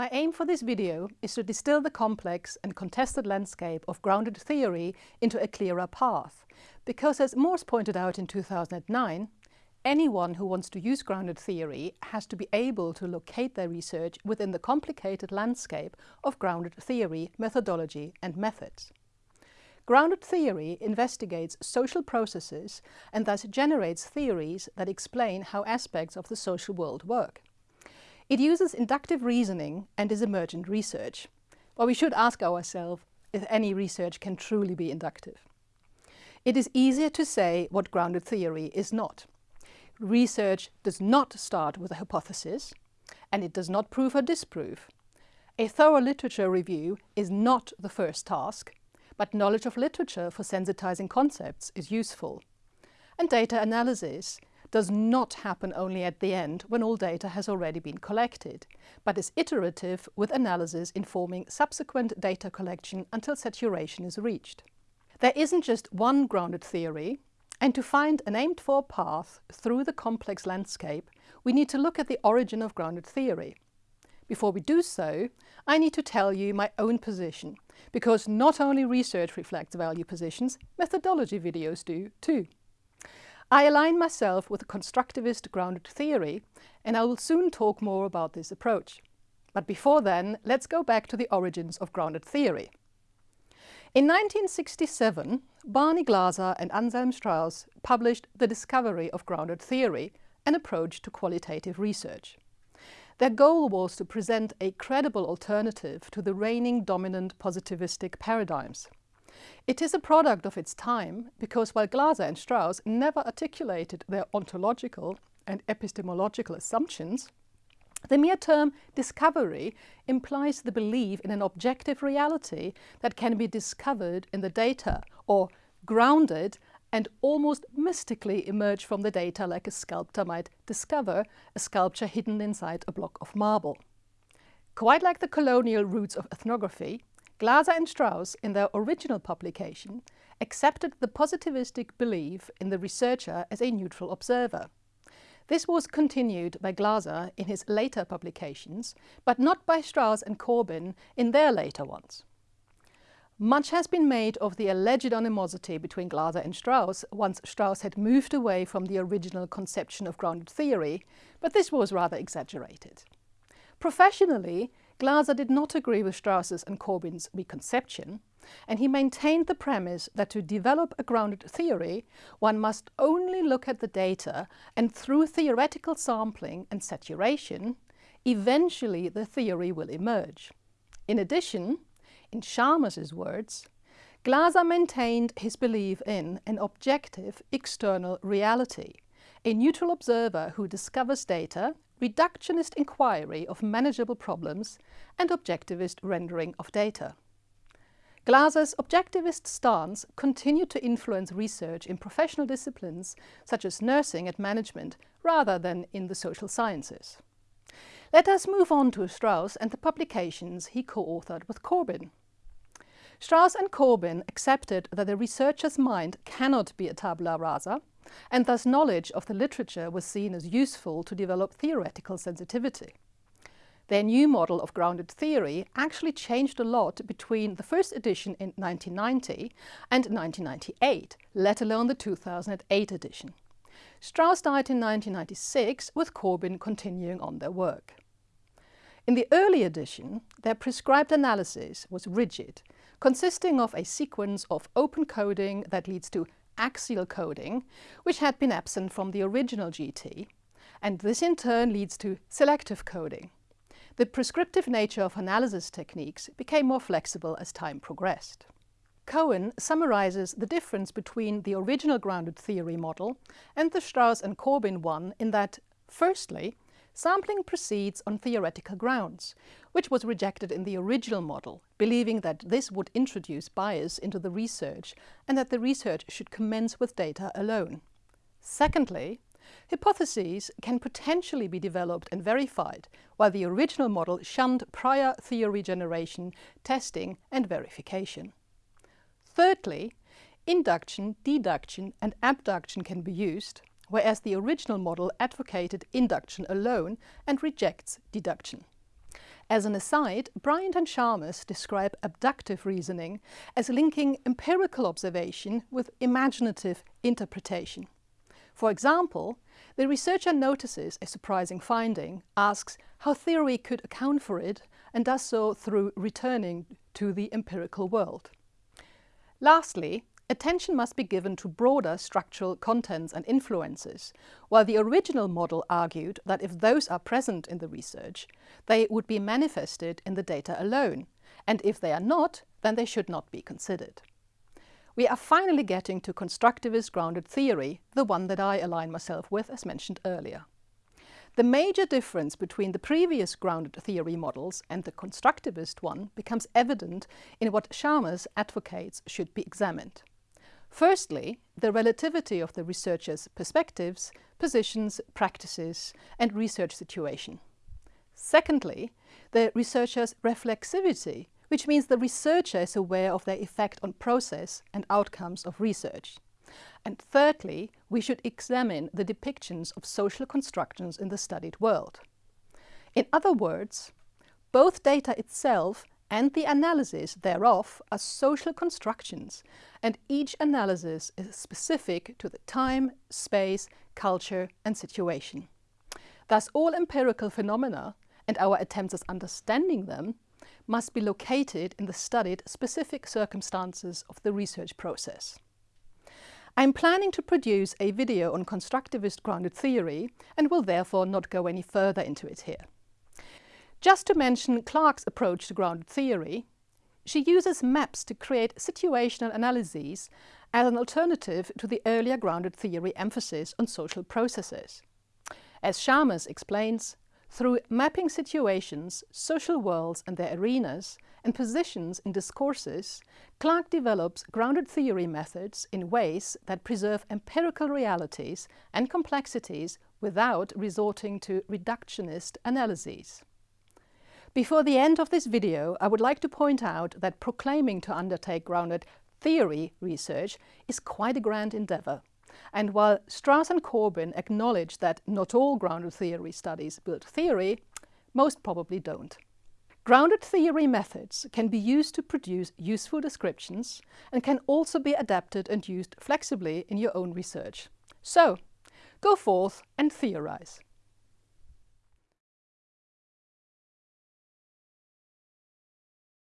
My aim for this video is to distill the complex and contested landscape of grounded theory into a clearer path, because as Morse pointed out in 2009, anyone who wants to use grounded theory has to be able to locate their research within the complicated landscape of grounded theory, methodology and methods. Grounded theory investigates social processes and thus generates theories that explain how aspects of the social world work. It uses inductive reasoning and is emergent research. But we should ask ourselves if any research can truly be inductive. It is easier to say what grounded theory is not. Research does not start with a hypothesis, and it does not prove or disprove. A thorough literature review is not the first task, but knowledge of literature for sensitizing concepts is useful. And data analysis does not happen only at the end when all data has already been collected, but is iterative with analysis informing subsequent data collection until saturation is reached. There isn't just one grounded theory, and to find an aimed for path through the complex landscape, we need to look at the origin of grounded theory. Before we do so, I need to tell you my own position, because not only research reflects value positions, methodology videos do too. I align myself with a constructivist grounded theory, and I will soon talk more about this approach. But before then, let's go back to the origins of grounded theory. In 1967, Barney Glaser and Anselm Strauss published The Discovery of Grounded Theory, an approach to qualitative research. Their goal was to present a credible alternative to the reigning dominant positivistic paradigms. It is a product of its time because while Glaser and Strauss never articulated their ontological and epistemological assumptions, the mere term discovery implies the belief in an objective reality that can be discovered in the data or grounded and almost mystically emerge from the data like a sculptor might discover a sculpture hidden inside a block of marble. Quite like the colonial roots of ethnography, Glaser and Strauss, in their original publication, accepted the positivistic belief in the researcher as a neutral observer. This was continued by Glaser in his later publications, but not by Strauss and Corbin in their later ones. Much has been made of the alleged animosity between Glaser and Strauss once Strauss had moved away from the original conception of grounded theory, but this was rather exaggerated. Professionally, Glaser did not agree with Strauss's and Corbin's reconception, and he maintained the premise that to develop a grounded theory, one must only look at the data and through theoretical sampling and saturation, eventually the theory will emerge. In addition, in Charmaz's words, Glaser maintained his belief in an objective external reality, a neutral observer who discovers data reductionist inquiry of manageable problems and objectivist rendering of data. Glaser's objectivist stance continued to influence research in professional disciplines such as nursing and management rather than in the social sciences. Let us move on to Strauss and the publications he co-authored with Corbin. Strauss and Corbin accepted that the researcher's mind cannot be a tabula rasa, and thus knowledge of the literature was seen as useful to develop theoretical sensitivity. Their new model of grounded theory actually changed a lot between the first edition in 1990 and 1998, let alone the 2008 edition. Strauss died in 1996, with Corbin continuing on their work. In the early edition, their prescribed analysis was rigid, consisting of a sequence of open coding that leads to axial coding, which had been absent from the original GT, and this in turn leads to selective coding. The prescriptive nature of analysis techniques became more flexible as time progressed. Cohen summarizes the difference between the original grounded theory model and the Strauss and Corbin one in that, firstly, Sampling proceeds on theoretical grounds, which was rejected in the original model, believing that this would introduce bias into the research and that the research should commence with data alone. Secondly, hypotheses can potentially be developed and verified, while the original model shunned prior theory generation, testing and verification. Thirdly, induction, deduction and abduction can be used, whereas the original model advocated induction alone and rejects deduction. As an aside, Bryant and Charmaz describe abductive reasoning as linking empirical observation with imaginative interpretation. For example, the researcher notices a surprising finding, asks how theory could account for it, and does so through returning to the empirical world. Lastly, attention must be given to broader structural contents and influences, while the original model argued that if those are present in the research, they would be manifested in the data alone, and if they are not, then they should not be considered. We are finally getting to constructivist grounded theory, the one that I align myself with as mentioned earlier. The major difference between the previous grounded theory models and the constructivist one becomes evident in what Charmaz advocates should be examined. Firstly, the relativity of the researcher's perspectives, positions, practices and research situation. Secondly, the researcher's reflexivity, which means the researcher is aware of their effect on process and outcomes of research. And thirdly, we should examine the depictions of social constructions in the studied world. In other words, both data itself and the analysis thereof are social constructions, and each analysis is specific to the time, space, culture and situation. Thus all empirical phenomena and our attempts at understanding them must be located in the studied specific circumstances of the research process. I'm planning to produce a video on constructivist grounded theory and will therefore not go any further into it here. Just to mention Clarke's approach to grounded theory, she uses maps to create situational analyses as an alternative to the earlier grounded theory emphasis on social processes. As Charmaz explains, through mapping situations, social worlds and their arenas, and positions in discourses, Clark develops grounded theory methods in ways that preserve empirical realities and complexities without resorting to reductionist analyses. Before the end of this video, I would like to point out that proclaiming to undertake grounded theory research is quite a grand endeavour. And while Strauss and Corbin acknowledge that not all grounded theory studies build theory, most probably don't. Grounded theory methods can be used to produce useful descriptions and can also be adapted and used flexibly in your own research. So, go forth and theorize.